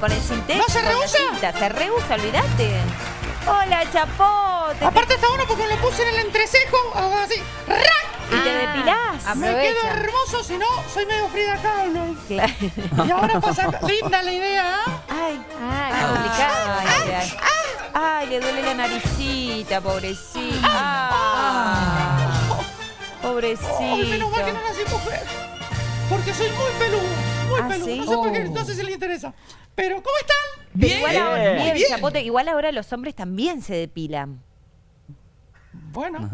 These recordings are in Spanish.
Con el sintético. ¿No se rehúsa? cinta. Se rehúsa, olvídate. Hola, chapote. Aparte está bueno porque me lo puse en el entrecejo, así, ¡rac! ¿Y te Ah, depilás? Me quedo hermoso, si no, soy medio Frida Kahlo. Claro. Y ahora pasa, linda la idea, ¿ah? Ay, Ah, qué complicado. ay, ay. Ay, le duele la naricita, pobrecita. Ah, pobrecito. Ay, menos mal que no nací mujer. Porque soy muy peludo, muy ¿Ah, peludo. sí? No sé por qué, Oh. no sé si le interesa. Pero, ¿cómo están? Pero igual ahora, Bien. bien, Bien. chapote, igual ahora los hombres también se depilan. Bueno,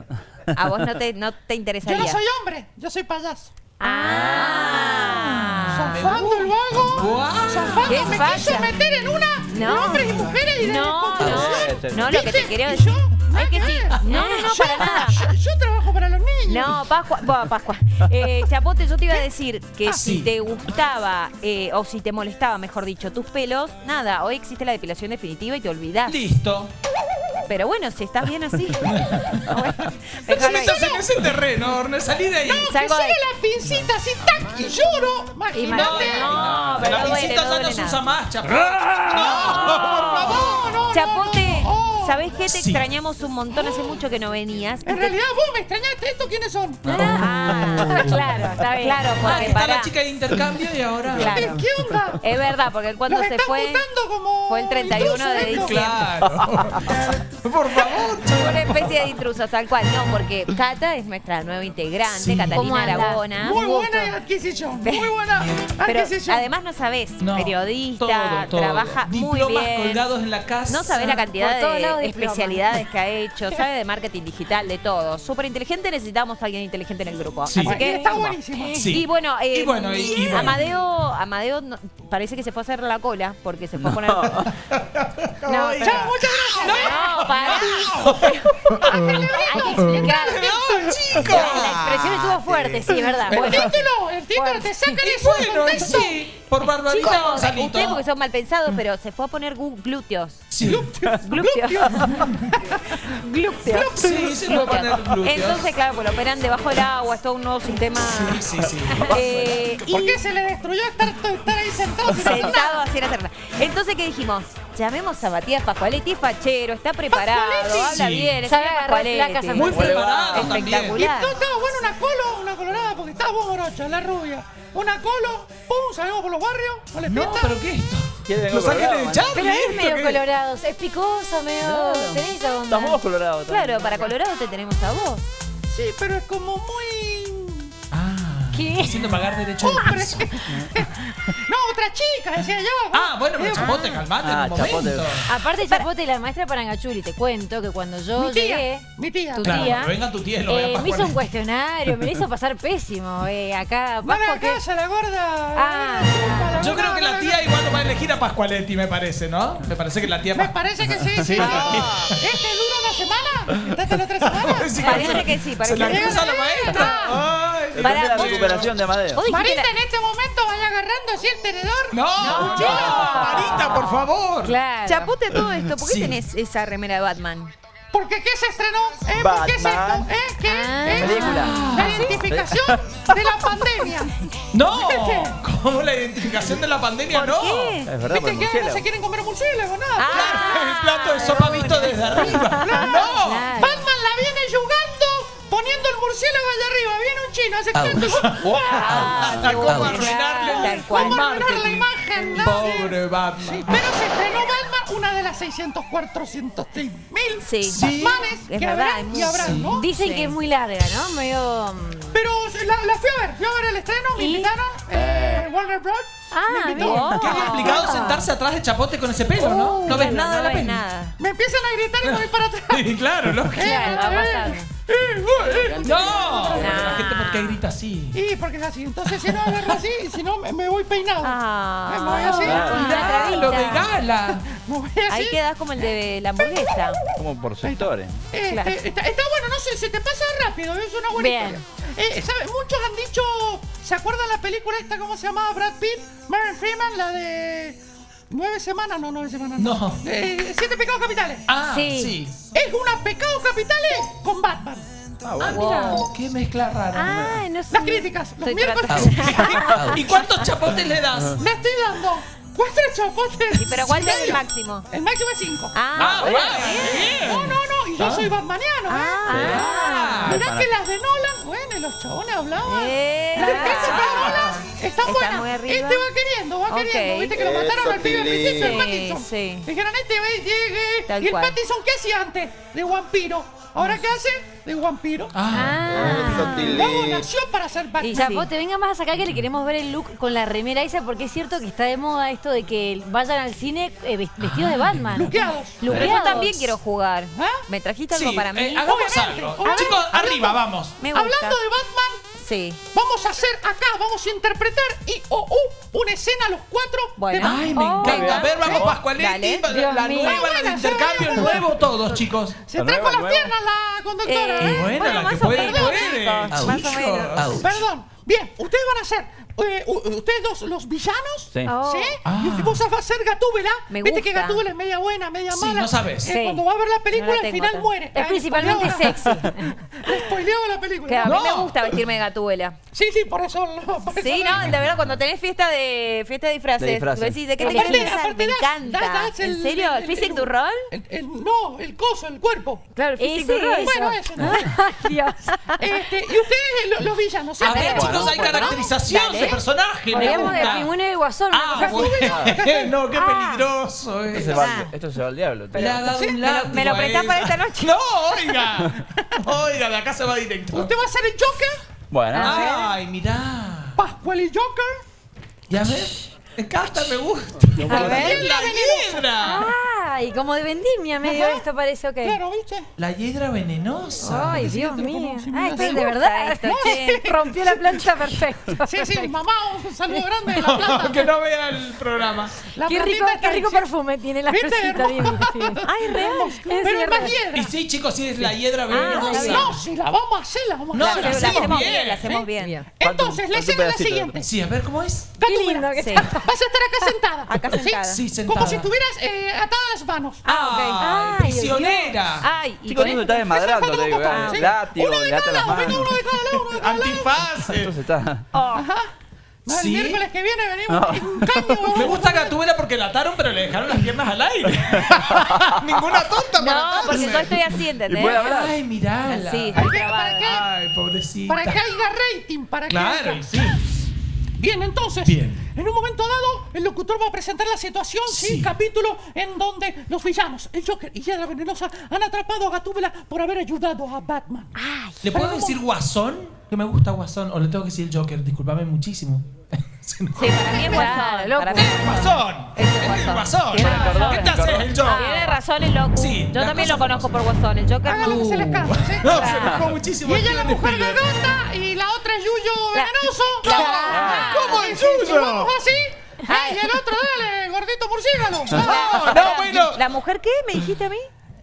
A vos no te, no te yo interesaría. no soy hombre, yo soy payaso. Ah. Zafando el vago. Zafando, ¿Qué me falla? quiso meter en una No. hombres y mujeres y de No, no. No, lo que te quiero ¿Y decir. yo? Que sí. No, no, no, Yo- para nada. No, Pascua, bueno, Pascua. Eh, Chapote, yo te iba a decir que Ah, si sí. te gustaba eh, o si te molestaba, mejor dicho, tus pelos, nada, hoy existe la depilación definitiva y te olvidás. Listo. Pero bueno, si estás bien así. bueno, Si estás en ese terreno, Orne, salí de ahí. Que Salgo de- sigue la pincita así, tac, y lloro. Imagínate. No, pero la no duele, visita no ya no se usa más, chapo. No, no, no, Chapote, no, no. Oh. ¿Sabés qué? Te Sí. extrañamos un montón, hace mucho que no venías. En realidad vos me extrañaste. ¿Estos quiénes son? Ah, Claro, está bien. claro, Ah, que porque está para. la chica de intercambio y ahora. Claro. ¿Qué onda? Es verdad, porque cuando Los se están fue. como fue el 31 de diciembre. Claro. Por favor, Una especie de intrusos, tal cual. No, porque Cata es nuestra nueva integrante, Sí. Catalina. Aragona. Muy buena adquisición. Muy buena Pero adquisición. además no sabés, No, periodista, todo, todo. trabaja muy bien. colgados en la casa. No sabés la cantidad de especialidades que ha hecho, sabe de marketing digital, de todo. Súper inteligente, necesitamos a alguien inteligente en el grupo. Sí. Así que. Está buenísimo. Sí. Y bueno, eh, Y bueno, y- y bueno. Amadeo, Amadeo no- parece que se fue a hacer la cola porque se fue a poner. No, pero- Chao, muchas gracias. No, pará. Hay que explicar. La expresión estuvo fuerte, sí, es verdad. Bueno, te sacan Y eso de bueno, contexto. sí. Por Barbarita Chicos, Gonzalito. ustedes porque son mal pensados, pero se fue a poner glúteos. Sí. Glúteos. glúteos. Sí, se fue a poner glúteos. Entonces, claro, pues lo operan debajo del agua, es todo un nuevo sistema. Sí, sí, sí. Eh, ¿Por y qué se le destruyó estar, estar ahí sentado? sentado así en hacer nada. Entonces, ¿qué dijimos? Llamemos a Matías Pascualetti, es fachero, está preparado, Pascualetti. habla Sí. bien, es Sabe agarrar placas Muy Bueno, preparado Y Espectacular. no estaba bueno una colo, una vos morocha, la rubia. Una colo, pum, salimos por los barrios, no les No, pero ¿qué es esto? ¿Quién vengo Los ángeles de? Charlie. pero es ¿esto medio colorado, es picoso, medio. Tenés esa onda. Estamos colorados. también. Claro, para Colorado te tenemos a vos. Sí, pero es como muy... Ah, ¿Qué? haciendo pagar derecho de piso. no, otra chica, decía yo. Ah, bueno, pero chapote, calmate Ah, en un momento. chapote. Aparte, Chapote y la maestra Parangachuli, te cuento que cuando yo mi tía, llegué, mi tía. tu Claro, tía, que venga tu tía y lo eh, me hizo un cuestionario, me lo hizo pasar pésimo. Eh, acá, Pascua, ¿qué? casa la gorda. Ah, la Yo creo que la tía elegir a Pascualetti, me parece, ¿no? Me parece que la tía Me parece que sí, sí. ¿Este dura una semana? ¿Este la otra semana? Sí, Parece que sí, parece Se la que sí. cruza la maestra. Ay, Depende Para la recuperación de Amadeo. Vos dijiste Marita en este momento vaya agarrando así el tenedor. No, no, Marita, por favor. Claro. Chapote todo esto, ¿por qué Sí. tenés esa remera de Batman? Porque ¿qué se estrenó? ¿Eh? ¿Por qué es esto? Batman. ¿Eh? ¿Qué? Ah. ¿Eh? Película. La identificación de la pandemia. No, ¿cómo la identificación de la pandemia? ¿Por no. qué? Es verdad, por ¿Viste que ahora no se quieren comer murciélago? Nada. Ah. El plato de sopa visto desde arriba. No. Claro. Batman la viene yugando poniendo el murciélago allá arriba. Viene un chino, hace tanto. Ah, ¿Cómo arruinarle. ¿Cómo arruinar la imagen? no? Pobre Batman. Pero se estrenó Batman, una de las 600, 400 mil Sí. Es que verdad, habrán y habrán, sí. ¿no? Dicen Sí. que es muy larga, ¿no? Medio. mm, Pero la, la fui a ver, fui a ver el estreno, me ¿Y? invitaron, eh, Warner Bros. Ah, me. Qué complicado sentarse atrás de chapote con ese pelo, ¿no? No ves Claro, nada de no la ves peli. nada. Me empiezan a gritar y me voy para atrás. Sí, claro, lógico. Claro, va pasando. No, la gente por qué grita así. Y porque es así, entonces si no agarro así, si no me, me voy peinado. Ah. Me voy así, Lo de gala. me voy así. Ahí quedas como el de la hamburguesa. Como por sectores. Este, Claro. está, está bueno, no sé, se te pasa rápido, es una buena Bien. historia. Eh, ¿sabe? Muchos han dicho, ¿se acuerdan la película esta, cómo se llamaba Brad Pitt? Marion Freeman, la de nueve semanas, no, nueve semanas. No. Eh, siete pecados capitales. Ah, Sí. sí. Es una pecados capitales con Batman. Ah, bueno. Wow. Qué mezcla rara. Ay, no. Las críticas, los miércoles. ¿Y cuántos chapotes le das? Le estoy dando cuatro chapotes. ¿Y pero cuál es el máximo? El máximo es cinco. Ah, Ah, bueno. No, no, no. Y yo soy batmaniano, ¿eh? Ah. Mirá que las de Nolan, bueno, y los chabones hablaban. Eh, Las de ah. Nolan Está buenas. muy arriba. Este va queriendo, va queriendo. Viste que lo mataron al pibe al principio, el Sí, Pattinson. sí. Dijeron, este ve, llegue. Tal y el cual. Pattinson, ¿qué hacía antes? De vampiro. ¿Ahora qué hace? De vampiro. Ah. Tilly. Luego nació para ser Batman. Y Ya, sí. vos te venga más acá que le queremos ver el look con la remera esa, porque es cierto que está de moda esto de que vayan al cine eh, ves- vestidos de Batman. Luqueados. Yo Luqueados. también quiero jugar. ¿Ah? ¿Me trajiste algo Sí, para mí? eh, hagamos Obviamente, algo. Chicos, arriba, vamos. Me gusta. Hablando de Batman, Sí. vamos a hacer acá, vamos a interpretar y o u una escena los cuatro. Bueno. de. Ay, me Oh, encanta. venga. A ver, vamos, Oh, Pascualetti. La, la mío. nueva, la de Buena, intercambio, el nuevo, todos, chicos. Se La trajo las piernas la conductora, Eh, ¿eh? Buena, bueno, la que puede, menos, puede. chicos, más o Hijo. menos. Perdón. Bien, ustedes van a ser eh, ustedes dos los villanos. Sí. Oh. ¿Sí? Ah. Y vos vas a ser Gatúbela. Me Viste que. Gatúbela es media buena, media Sí, mala. no sabes. Eh, Sí. Cuando va a ver la No película, la al final tan- muere. Es principalmente sexy. Le spoileaba la película. Que a mí No. me gusta vestirme de gatuela. Sí, sí, por eso. por eso Sí, no, de verdad, cuando tenés fiesta de fiesta de disfraces, De disfraces. decís, ¿de qué te Aparte- aparte Me das- encanta. das- das el- ¿En serio? el- ¿El el- du Rol? El- el- no, el coso, el cuerpo. Claro, el Physique du Rol. Bueno, no. Ay, Dios. Este, y ustedes, lo- los villanos. ¿sí? A ver, chicos, hay caracterización Dale. de personaje. me Podríamos de gusta. pingüino y guasón. Ah, bueno. no, qué Ah. peligroso. Esto eh. se va, Ah. al- esto se va al diablo. tío. Le ha dado un me lo- látigo me lo a prestás para esta noche. No, oiga. Oiga, de acá se va directo. Usted va a ser el Joker, Bueno, Ay, mirá. Pascual y Joker. Y a ver, me encanta, me gusta. A ver. La hiedra. Ay, como de vendimia medio Ajá. esto parece, ok. Claro, ¿viste? La hiedra venenosa. Ay, Dios mío. Ay, miedo. estoy de verdad. esto, che. Rompió la plancha perfecto. Sí, sí, mamá, un saludo grande de la planta. que no vea el programa. La Qué rico, qué rico perfume tiene la cosita. bien. Ay, real. Pero es más hiedra. Y sí, chicos, sí es la hiedra está venenosa. No, si la vamos a hacer, la vamos a No, hacer. la La hacemos bien, bien, la hacemos bien. Entonces, la escena es la siguiente. Sí, a ver cómo es. Qué lindo que. Vas a estar acá sentada. Acá ¿sí? sentada. Sí, sentada. Como si estuvieras eh, atada a las manos. Ah, Ay, prisionera. Ay, y chicos, con no se esto- está desmadrando, te digo. eh, ¿sí? Látigo, Uno de cada las lado, venga, manos. uno de cada lado, uno de cada lado. Antifaz. Esto se está. Ajá. No, el ¿Sí? miércoles que viene venimos un caño. Me gusta Gatúbela porque la ataron, pero le dejaron las piernas al aire. Ninguna tonta para No, atarse. porque yo estoy así, ¿entendés? Puede hablar. Ay, mirala. Sí, ¿Para estoy qué? ¿Para trabada. qué? Ay, pobrecita. Para que haya rating, para que Claro, haya- y sí. Bien, entonces, Bien. en un momento dado, el locutor va a presentar la situación, sí, Sí. capítulo en donde los villanos, el Joker y Hiedra Venenosa, han atrapado a Gatúbela por haber ayudado a Batman. ¿Le puedo decir guasón? Que me gusta guasón. O le tengo que decir el Joker. Disculpame muchísimo. Sí, para mí es guasón. loco. Para mí es ¡Es guasón. Es el ¡Es el guasón. guasón! Tiene razón. ¿Qué te haces el Joker? Tiene razón el loco. Sí, Yo también lo conozco por guasón. El Joker Haga lo que se les cante, ¿sí? No, se enojó muchísimo. Y ella es la mujer garganta y la otra es Yuyo Venenoso. la- ¿Cómo si Yuyo? vamos así, ay, y el otro, dale, gordito murciélago. No, no, bueno. ¿La mujer qué? ¿Me dijiste a mí?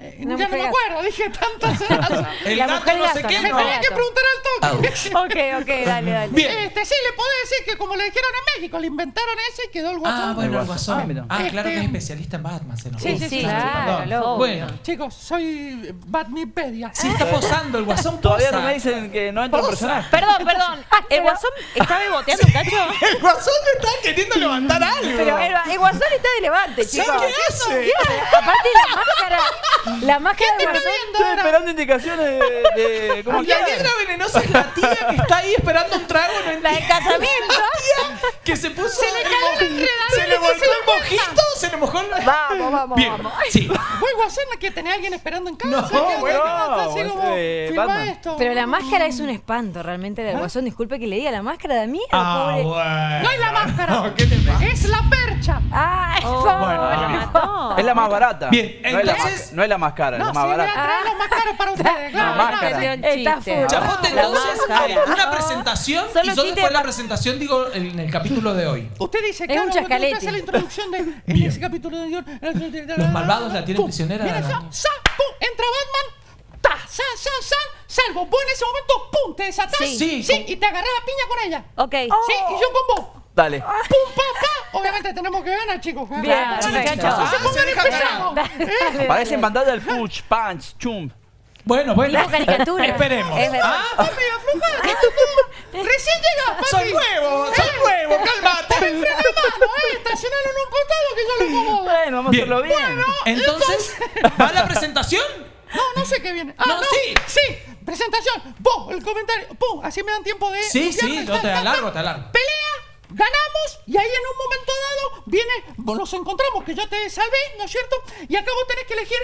Eh, Una ya no me acuerdo, dije tantas horas. El La no sé qué, ¿no? Me no. tenía que preguntar al toque. Ok, ok, dale, dale. Bien. Este, sí, le puedo decir que como le dijeron en México, le inventaron ese y quedó el guasón. Ah, bueno, el Ah, guasón. mira. Ah, claro que es Este- especialista en Batman, se enojó. Sí, sí, sí. Claro. Bueno, Chicos, soy Batmipedia. sí está posando el guasón. Todavía no me dicen que no entra un personaje. Perdón, perdón. ¿El guasón está beboteando cacho? El guasón está queriendo levantar algo. Pero el, guasón está de levante, chicos. ¿Qué hace? Aparte la máscara, la máscara de guasón. Estoy esperando indicaciones de. de ¿Cómo La hiedra venenosa es la tía que está ahí esperando un trago. No La del casamiento. Que se puso. Se le cayó la enredadera Se le volvió el la mojito. Se le mojó el. Vamos, vamos, Bien, vamos. sí. Fue guasón que tenía alguien esperando en casa. No, que bueno, así es, como, eh, esto. Pero la máscara es un espanto realmente del guasón. Disculpe que le diga la máscara de mí. Ah, pobre. bueno. No es la máscara. No, ¿Qué te pasa? Es la percha. Ay, Oh, pobre. Bueno, mató. Es la más barata. Bien, no, es la entonces- no es la más cara, No, es la más a barata. más caros para ustedes. Claro, máscara. Está full. Chapote, La entonces, una presentación. ¿Y chiste fue la presentación? Digo, en el capítulo de hoy. Usted dice, Es claro, un chascalete. hace la introducción de. Ese capítulo de guion. Los malvados la tienen prisionera Mira, sa, sa, pum, entra Batman, ta, sa, sa, sa, salvo. Vos en ese momento, pum, te desatás. Sí. Sí, sí con- y te agarrás la piña con ella. Ok. Sí, y yo con vos. Dale. Pum, pa, pa. Obviamente tenemos que ganar, chicos. Bien, muchachos. No se Ah, pongan se deja empezados. Dale, dale, Parece en dale. pantalla el punch, punch, chum. Bueno, bueno. Esperemos. Es verdad. ¿Ah? Papi, afloja. Recién llegas, papi. Soy nuevo, soy nuevo, cálmate. Frena de mano, eh. Estacionalo en un costado que yo lo acomodo. Bueno, vamos Bien. a hacerlo bien. Entonces, ¿va la presentación? No, no sé qué viene. Ah, No, no, sí. Sí, presentación. Pum, el comentario. Pum, así me dan tiempo de. Sí, sí, yo te alargo, te alargo. Pelea, ganamos y ahí en un momento dado viene. Nos encontramos, que yo te salvé, ¿no es cierto? Y acá vos tenés que elegir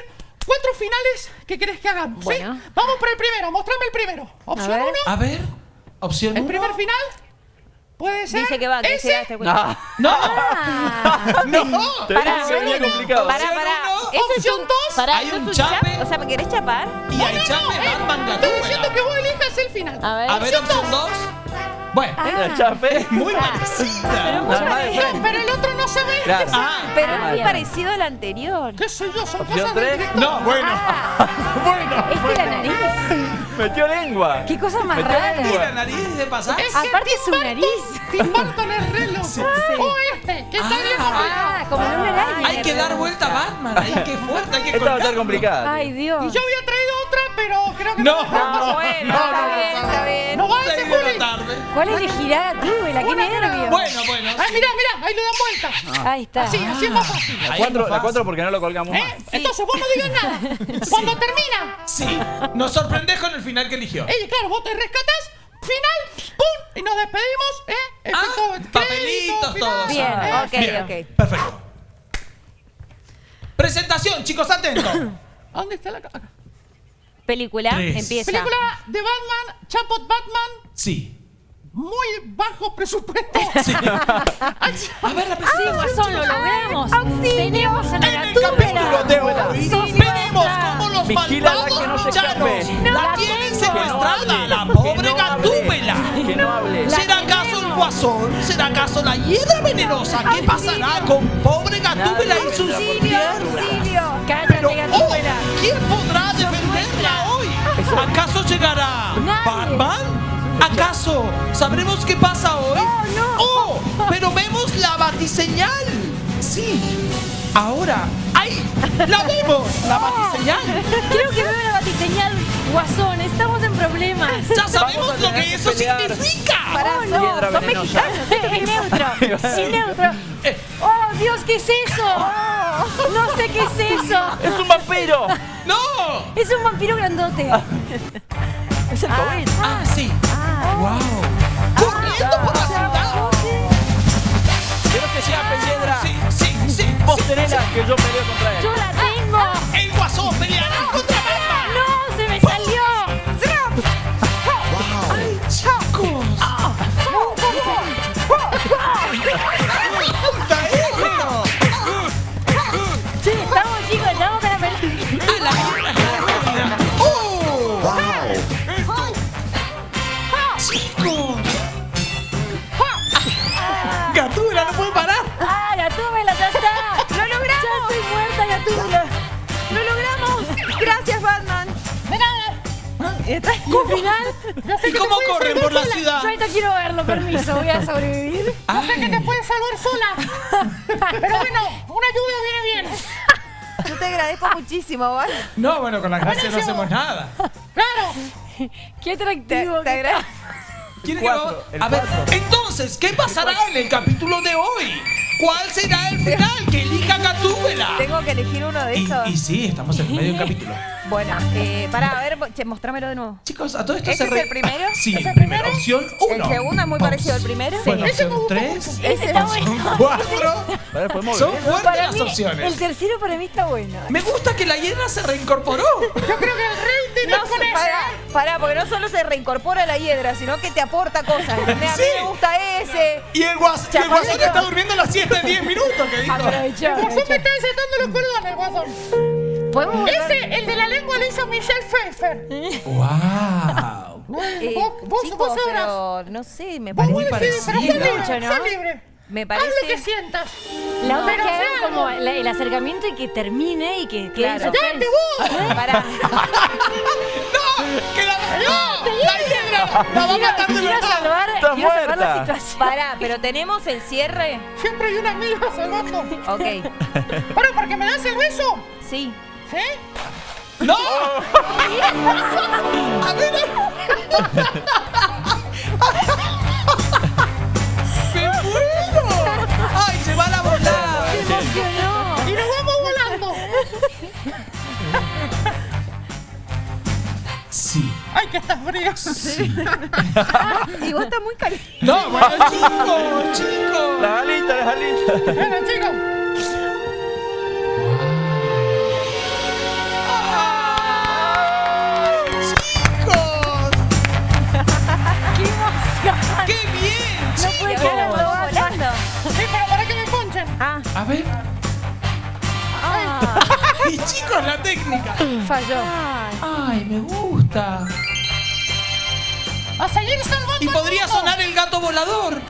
cuatro finales que querés que hagamos. ¿sí? Bueno. Vamos por el primero, mostrame el primero. Opción ver. uno, A ver, opción el uno. primer final. Puede ser. Dice que va, que ese. este cuento. No, No, Ah, no. Pará, venía complicado. Pará, Opción pará. es opción un- dos. pará, Hay ¿eso es un chape. chap? O sea, ¿me querés chapar? Y ahí ya me Eh, Batman Estoy diciendo que vos elijas el final. a ver. A ver, opción dos. Bueno, La chape. muy parecida. Nada más de No, frente. pero el otro no se ve. Claro. Ah, Pero es muy parecido al anterior. ¿Qué sé yo? Son Opción cosas del tres. director. no, bueno. Bueno. Es que la nariz. Metió lengua. Qué cosa más Metió rara. ¿Y lengua. la nariz de pasar? Es que Aparte su nariz. Tim Burton es re loco. O este, que está bien Ah, como en una araña. Hay que dar vuelta a Batman. Ahí qué fuerte, hay que Esta va a estar complicada. Ay, Dios. Y yo había traído pero creo que No, no. No, bueno, está bien, está bien. No va Seis de la Juli. tarde. ¿Cuál elegirá tú, la qué nervio? Bueno, bueno. Ay, mirá, mirá, ahí le dan vuelta. Ahí está. Así, así es más fácil. La Ahí cuatro, es la más cuatro porque no lo colgamos ¿Eh? más. Entonces vos no digas nada. Cuando termina, Sí, nos sorprendés con el final que eligió. eh, claro, vos te rescatás, final, pum, y nos despedimos, ¿eh? Ah, Efecto crédito, papelitos, final, todo. Bien, ¿eh? ok, Bien, ok. Perfecto. Presentación, chicos, atentos. ¿A ¿Dónde está la ca- acá? Película, Tres. empieza. Película de Batman, Chapot Batman, Sí. muy bajo presupuesto. Sí. A ver la Sí, presentación. Guasón, lo logramos. Tenemos a la En el capítulo de hoy veremos cómo los Vigílala malvados que no se villanos escape. la la tienen tengo. secuestrada, la Que pobre gatúbela. Que no hable. ¿Será acaso el guasón? ¿Será acaso la hiedra venenosa? ¿Qué pasará con pobre gatúbela y sus piernas? Cállate, Pero, oh, gatúbela. ¿quién podrá defenderla hoy? ¿Acaso llegará Nadie. Batman? ¿Acaso sabremos qué pasa hoy? Oh, no. ¡Oh! Pero vemos la batiseñal. Sí. Ahora. ¡Ay! ¡La vemos! ¡La batiseñal! Creo que veo la batiseñal. Guasón, estamos en problemas. ¡Ya sabemos lo que eso pelear. significa! Pará, Oh, no, son mexicanos. Es neutro, sin neutro. Oh, Dios, ¿qué es eso? No sé qué es eso. ¡Es un vampiro! ¡No! Es un vampiro grandote. ¡Es el COVID! ¡Ah, sí! ¡Wow! ¡Corriendo por la ciudad! ¡Quiero que sea piedra! Sí, sí, sí. Vos tenela que yo peleo contra él. ¿Y al final? Yo sé ¿Y que cómo te corren por la sola. ciudad? Yo ahorita quiero verlo, permiso, voy a sobrevivir. Yo sé que te puedes salvar sola. Pero bueno, una lluvia viene bien. Yo te agradezco muchísimo, ¿vale? No, bueno, con la gracia no hacemos nada. Claro. Qué Te, atractivo. te que agradezco. ¿Quiere El que cuatro, el A ver, cuatro. entonces, ¿qué pasará en el capítulo de hoy? ¿Cuál será el final que elija Gatúbela? Tengo que elegir uno de Y, esos. y sí, estamos en medio del capítulo. Bueno, eh, pará, a ver, che, mostrámelo de nuevo. Chicos, a todo esto ¿Ese se re- es el primero? Sí, ¿Es el el primero. primero? Opción 1. El segundo es muy parecido al primero. Bueno, Sí. opción 3. Ese está bueno. 4. Pará, podemos Son ver. fuertes Para las mí, opciones. el tercero para mí está bueno. Me gusta que la hiena se reincorporó. Yo creo que el rating No, es con ese. pará, pará, porque no solo se reincorpora la hiedra, sino que te aporta cosas. ¿entendés? A mí Sí. me gusta ese. Y el, guas y el guasón está durmiendo la siesta de 10 minutos, que dijo. Aprovechó. El guasón me está desatando los cordones, el guasón. Podemos Ese, el de la lengua, lo hizo Michelle Pfeiffer. ¡Wow! Eh, vos, vos, chicos, vos pero no sé, me Vos parece. podés decidir, pero parecida. libre, Mucho, ¿no? sos libre. Me Haz lo parece- que sientas. La otra que sea como la- el acercamiento y que termine y que quede Claro. ¡Date vos! Pará. ¡No! ¡Que la, ¡No! ¡La hiedra! ¡La va a matar de verdad! salvar, Está la muerta. situación. Pará, pero tenemos el cierre. Siempre hay una milva abajo. Ok. Pero porque me das el beso. Sí. ¿Sí? ¡No! A ver. ¡Me muero! ¡Ay, se va la volada! Se emocionó. Y nos vamos volando. Sí. Ay, que está frío. Y vos estás muy caliente. No, bueno, chicos, chicos. Las alitas, las alitas. Bueno. ¡Chicos! Ah, A ver. ah. Y chicos, la técnica. Falló. Ay, me gusta. A seguir salvando. Y podría sonar el gato volador.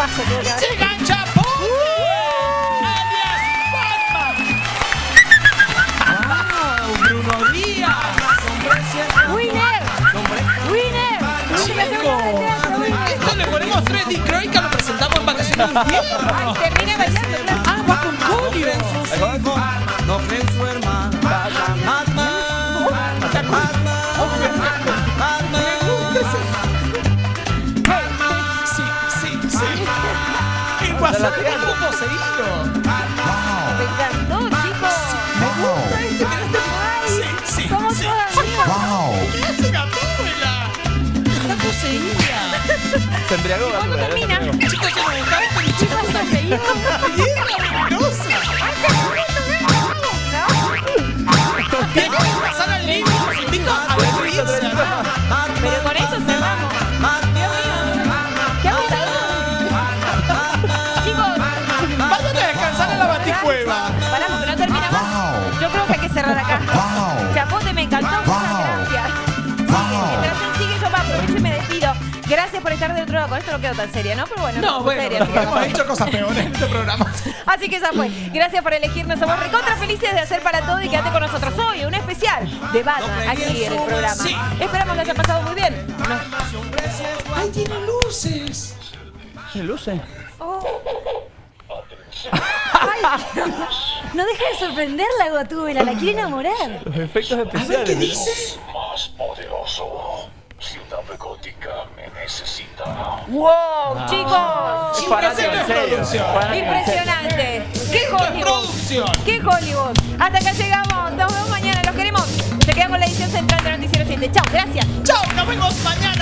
Paso creo que ahora. ¡Se gancha alias Batman! ¡Wow! ¡Bruno Díaz! ¡Winner! ¡Winner! Esto le ponemos Dick Croica, lo presentamos en vacaciones. ¡Ay, termina bailando! ¡Ah, con no poseído. Me encantó, chicos. Me gusta este, este. Sí, sí, Somos sí. todas amigos. ¿Qué hace Gatúbela? Está poseída. Se embriagó, ¿Cuándo termina? Chicos, se nos está chicos, está Gracias por estar del otro lado. Con esto no quedo tan seria, ¿no? Pero bueno, No, bueno, seria, que hemos no. hecho cosas peores en este programa. Así que esa fue. Gracias por elegirnos. Somos recontra felices de hacer para todo y quédate con nosotros hoy. Un especial de Batman aquí en el programa. Sí. Esperamos que haya pasado muy bien. Nos- ¡Ay, tiene luces! ¿Qué luce? No deja de sorprenderla, Gotúbela. La quiere enamorar. Los efectos A ver especiales. qué ¿no? dice. más poderoso. Gótica me necesita. ¡Wow, chicos! Producción. En serio. Impresionante. ¡Qué Hollywood! Producción. ¡Qué Hollywood! Hasta acá llegamos. Nos vemos mañana. Los queremos. Se quedan con la edición central de Noticiero 7. Chao, gracias. Chao, nos vemos mañana